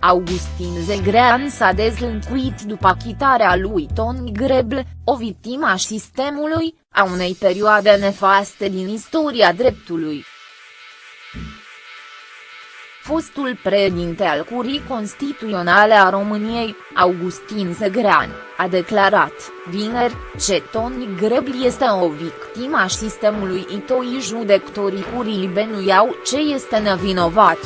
Augustin Zegrean s-a dezlâncuit după achitarea lui Tony Greble, o victimă a sistemului, a unei perioade nefaste din istoria dreptului. Fostul președinte al Curii Constituționale a României, Augustin Zegrean, a declarat, vineri, ce Tony Greble este o victimă a sistemului itoi judectorii curii benuiau ce este nevinovat.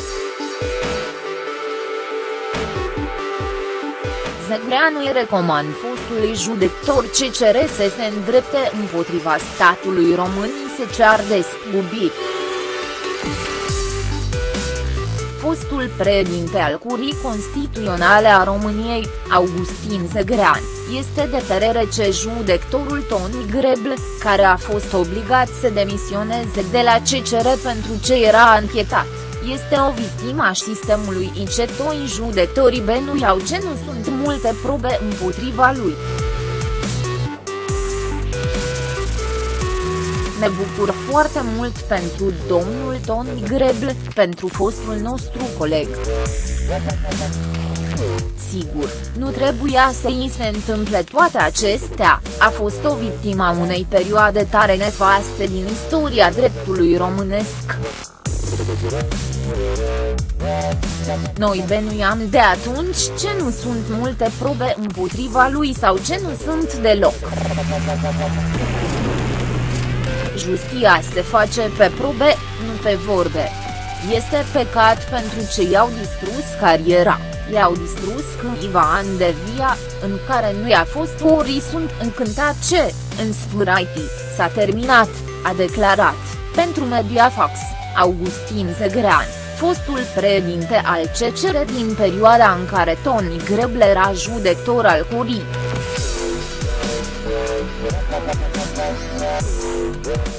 Zegreanu îi recomand fostului judector CCR să se îndrepte împotriva statului român se cear despubiri. Fostul președinte al Curii Constituționale a României, Augustin Zegrean, este de părere ce judectorul Tony Greble, care a fost obligat să demisioneze de la CCR pentru ce era anchetat este o victimă a sistemului incetoi judecătorii benuiau ce nu sunt multe probe împotriva lui. Ne bucur foarte mult pentru domnul Tony Greble, pentru fostul nostru coleg. Sigur, nu trebuia să îi se întâmple toate acestea, a fost o victimă a unei perioade tare nefaste din istoria dreptului românesc. Noi benuiam de atunci ce nu sunt multe probe împotriva lui sau ce nu sunt deloc. Justia se face pe probe, nu pe vorbe. Este păcat pentru ce i-au distrus cariera, i-au distrus câțiva ani de via, în care nu i-a fost ori sunt încântat ce, în sfârșit, s-a terminat, a declarat, pentru Mediafax. Augustin Zegrean, fostul președinte al CCR din perioada în care Tony Greble era judector al curii.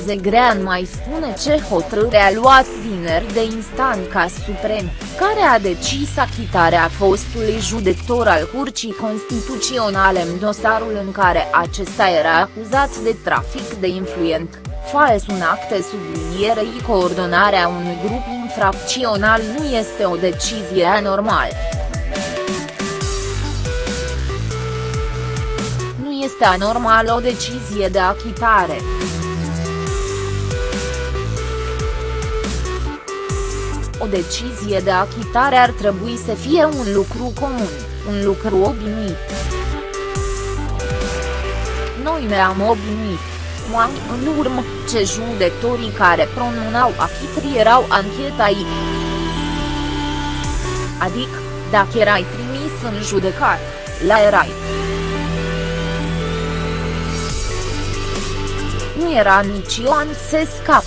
Zegrean mai spune ce hotărâre a luat vineri de instanța suprem, care a decis achitarea fostului judector al Curții Constituționale în dosarul în care acesta era acuzat de trafic de influent fals un act de sublinierei coordonarea unui grup infracțional nu este o decizie anormală. Nu este anormal o decizie de achitare. O decizie de achitare ar trebui să fie un lucru comun, un lucru obișnuit. Noi ne-am obișnuit ani în urmă, ce judecătorii care pronunau achitri erau anchetai. Adică, dacă erai trimis în judecat, la erai. Nu era nici an să scap.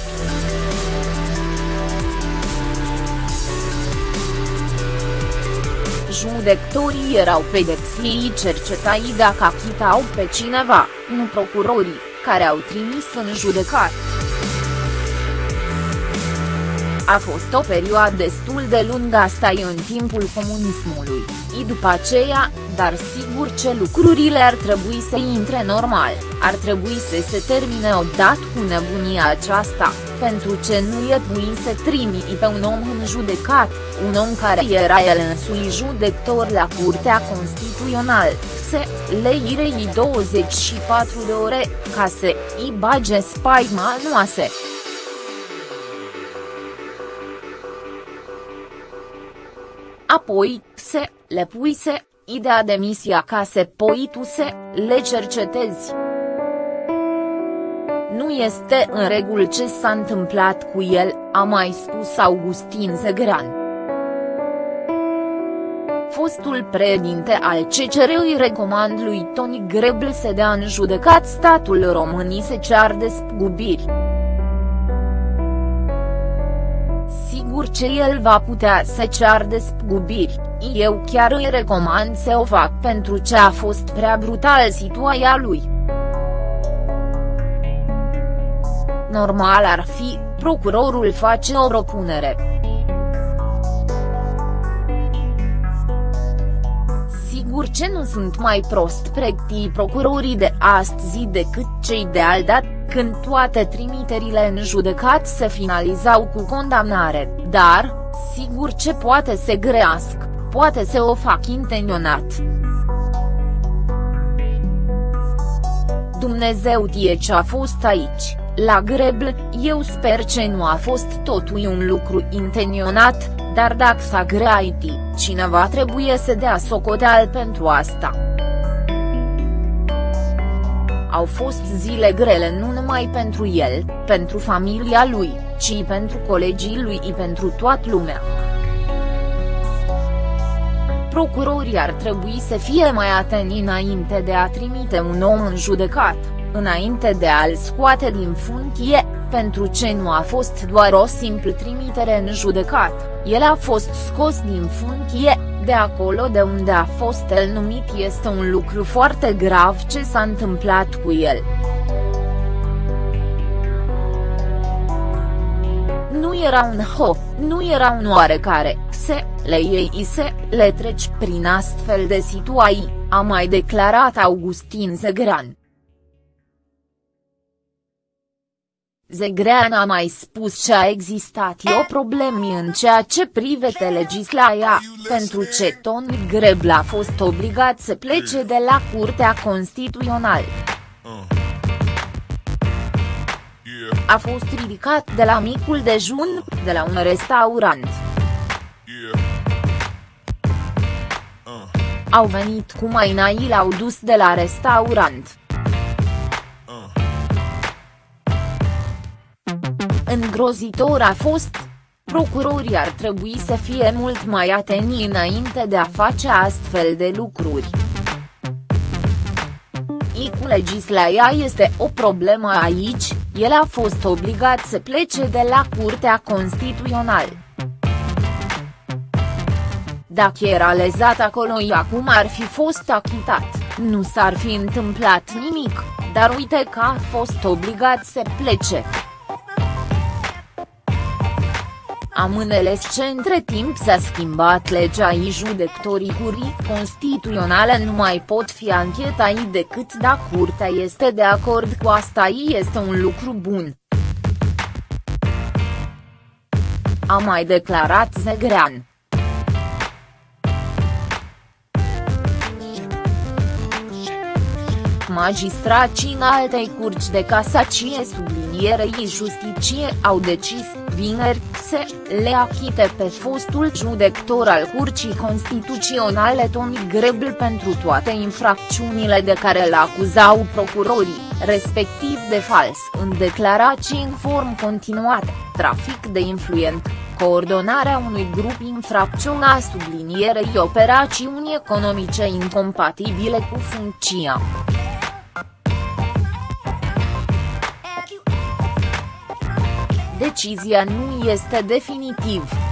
Judecătorii erau pedepsiți cercetați dacă achitau pe cineva, nu procurorii care au trimis în judecat. A fost o perioadă destul de lungă asta în timpul comunismului, și după aceea, dar sigur ce lucrurile ar trebui să intre normal, ar trebui să se termine odată cu nebunia aceasta, pentru ce nu e bun să trimite pe un om în judecat, un om care era el însui judector la Curtea Constituțională, se leirei 24 de ore, ca să îi bage spaima noase. Apoi, se, le puise, ideea demisia ca se poi tu se, le cercetezi. Nu este în regulă ce s-a întâmplat cu el, a mai spus Augustin Zegran. Fostul președinte al CCR îi recomand lui Tony Greble să dea în judecat statul românii se cear despăgubiri. Sigur ce el va putea să cear despăgubiri, eu chiar îi recomand să o fac pentru ce a fost prea brutal situația lui. Normal ar fi, procurorul face o propunere. Sigur ce nu sunt mai prost pregătiți procurorii de astăzi decât cei de aldat, când toate trimiterile în judecat se finalizau cu condamnare, dar, sigur ce poate să grească, poate să o fac intenționat. Dumnezeu tie ce a fost aici, la Grebl, eu sper ce nu a fost totul un lucru intenționat, dar dacă s-a greaiti, cineva trebuie să dea socoteal pentru asta. Au fost zile grele nu numai pentru el, pentru familia lui, ci pentru colegii lui și pentru toată lumea. Procurorii ar trebui să fie mai atenți înainte de a trimite un om în judecat, înainte de a-l scoate din funcție, pentru ce nu a fost doar o simplă trimitere în judecat, el a fost scos din funcție, de acolo de unde a fost el numit este un lucru foarte grav ce s-a întâmplat cu el. Nu era un ho, nu era un oarecare, se, le iei se, le treci prin astfel de situații, a mai declarat Augustin Zegran. Zegrean a mai spus că a existat o problemă în ceea ce privește legislația, pentru ce Tony Grebla a fost obligat să plece de la Curtea Constituțională. A fost ridicat de la micul dejun, de la un restaurant. Au venit cu mai l-au dus de la restaurant. Îngrozitor a fost. Procurorii ar trebui să fie mult mai atenți înainte de a face astfel de lucruri. I cu legislația este o problemă aici, el a fost obligat să plece de la Curtea Constituțională. Dacă era lezat acolo acum ar fi fost achitat, nu s-ar fi întâmplat nimic, dar uite că a fost obligat să plece. Am înțeles ce între timp s-a schimbat legea și judecătorii curii constituționale nu mai pot fi anchetai decât dacă curtea este de acord cu asta este un lucru bun. A mai declarat Zegrean. Magistracii în altei curci de casacie sublinierei justiție au decis, vineri, să le achite pe fostul judector al Curții Constituționale Tony Grebl pentru toate infracțiunile de care îl acuzau procurorii, respectiv de fals în declarații în form continuat, trafic de influent, coordonarea unui grup infracțiunea sublinierei operațiuni economice incompatibile cu funcția. Decizia nu este definitiv.